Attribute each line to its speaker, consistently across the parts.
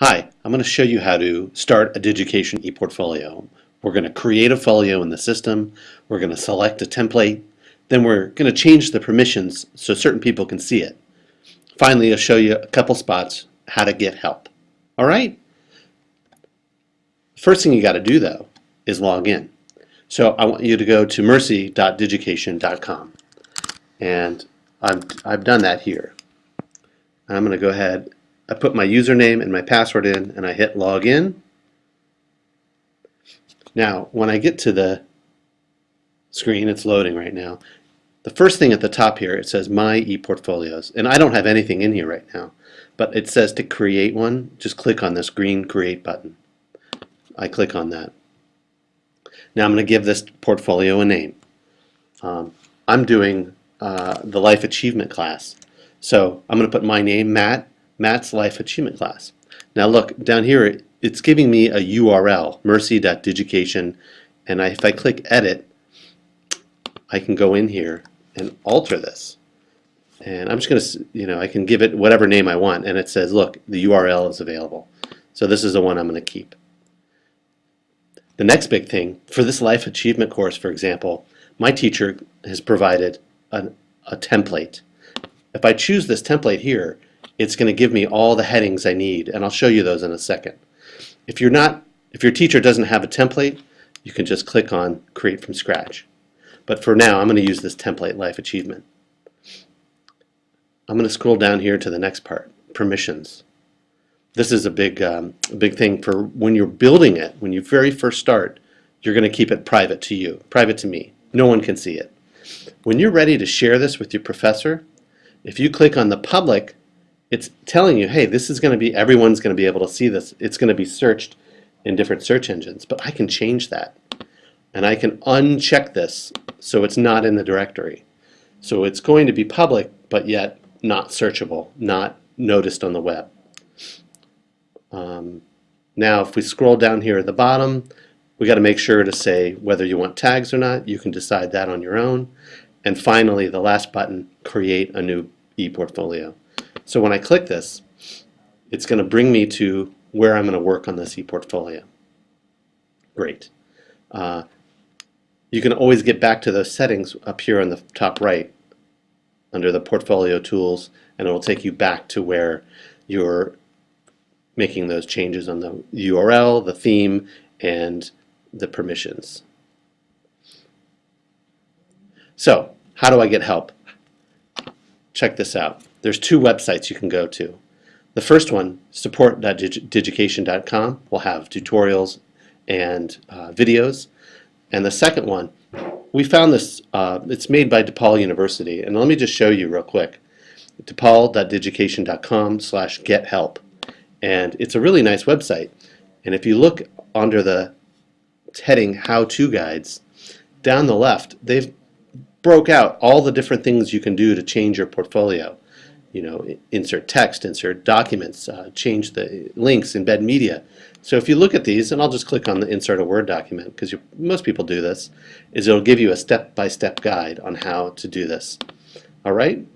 Speaker 1: Hi, I'm going to show you how to start a Digication ePortfolio. We're going to create a folio in the system, we're going to select a template, then we're going to change the permissions so certain people can see it. Finally, I'll show you a couple spots how to get help. Alright? First thing you got to do though is log in. So I want you to go to mercy.digication.com and I've, I've done that here. I'm going to go ahead I put my username and my password in and I hit login. Now, when I get to the screen, it's loading right now, the first thing at the top here, it says My ePortfolios. And I don't have anything in here right now, but it says to create one, just click on this green Create button. I click on that. Now I'm going to give this portfolio a name. Um, I'm doing uh, the Life Achievement class. So I'm going to put my name, Matt, Matt's Life Achievement class. Now look, down here, it's giving me a URL, mercy.digication, and I, if I click Edit, I can go in here and alter this. And I'm just going to, you know, I can give it whatever name I want, and it says, look, the URL is available. So this is the one I'm going to keep. The next big thing, for this Life Achievement course, for example, my teacher has provided a, a template. If I choose this template here, it's going to give me all the headings I need, and I'll show you those in a second. If you're not, if your teacher doesn't have a template, you can just click on Create from Scratch. But for now, I'm going to use this template, Life Achievement. I'm going to scroll down here to the next part, Permissions. This is a big, um, a big thing for when you're building it, when you very first start, you're going to keep it private to you, private to me. No one can see it. When you're ready to share this with your professor, if you click on the public, it's telling you, hey, this is going to be, everyone's going to be able to see this. It's going to be searched in different search engines, but I can change that. And I can uncheck this so it's not in the directory. So it's going to be public, but yet not searchable, not noticed on the web. Um, now, if we scroll down here at the bottom, we got to make sure to say whether you want tags or not. You can decide that on your own. And finally, the last button, create a new ePortfolio. So when I click this, it's going to bring me to where I'm going to work on this ePortfolio. Great. Uh, you can always get back to those settings up here on the top right under the portfolio tools and it will take you back to where you're making those changes on the URL, the theme, and the permissions. So, how do I get help? Check this out there's two websites you can go to. The first one, support.digication.com, will have tutorials and uh, videos. And the second one, we found this, uh, it's made by DePaul University. And let me just show you real quick. DePaul.digication.com slash get help. And it's a really nice website. And if you look under the heading How To Guides, down the left, they've broke out all the different things you can do to change your portfolio you know, insert text, insert documents, uh, change the links, embed media. So if you look at these, and I'll just click on the insert a Word document because most people do this, is it'll give you a step-by-step -step guide on how to do this. All right?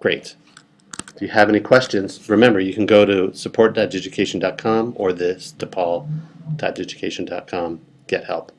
Speaker 1: Great. If you have any questions, remember you can go to support.digication.com or this DePaul.digication.com. Get help.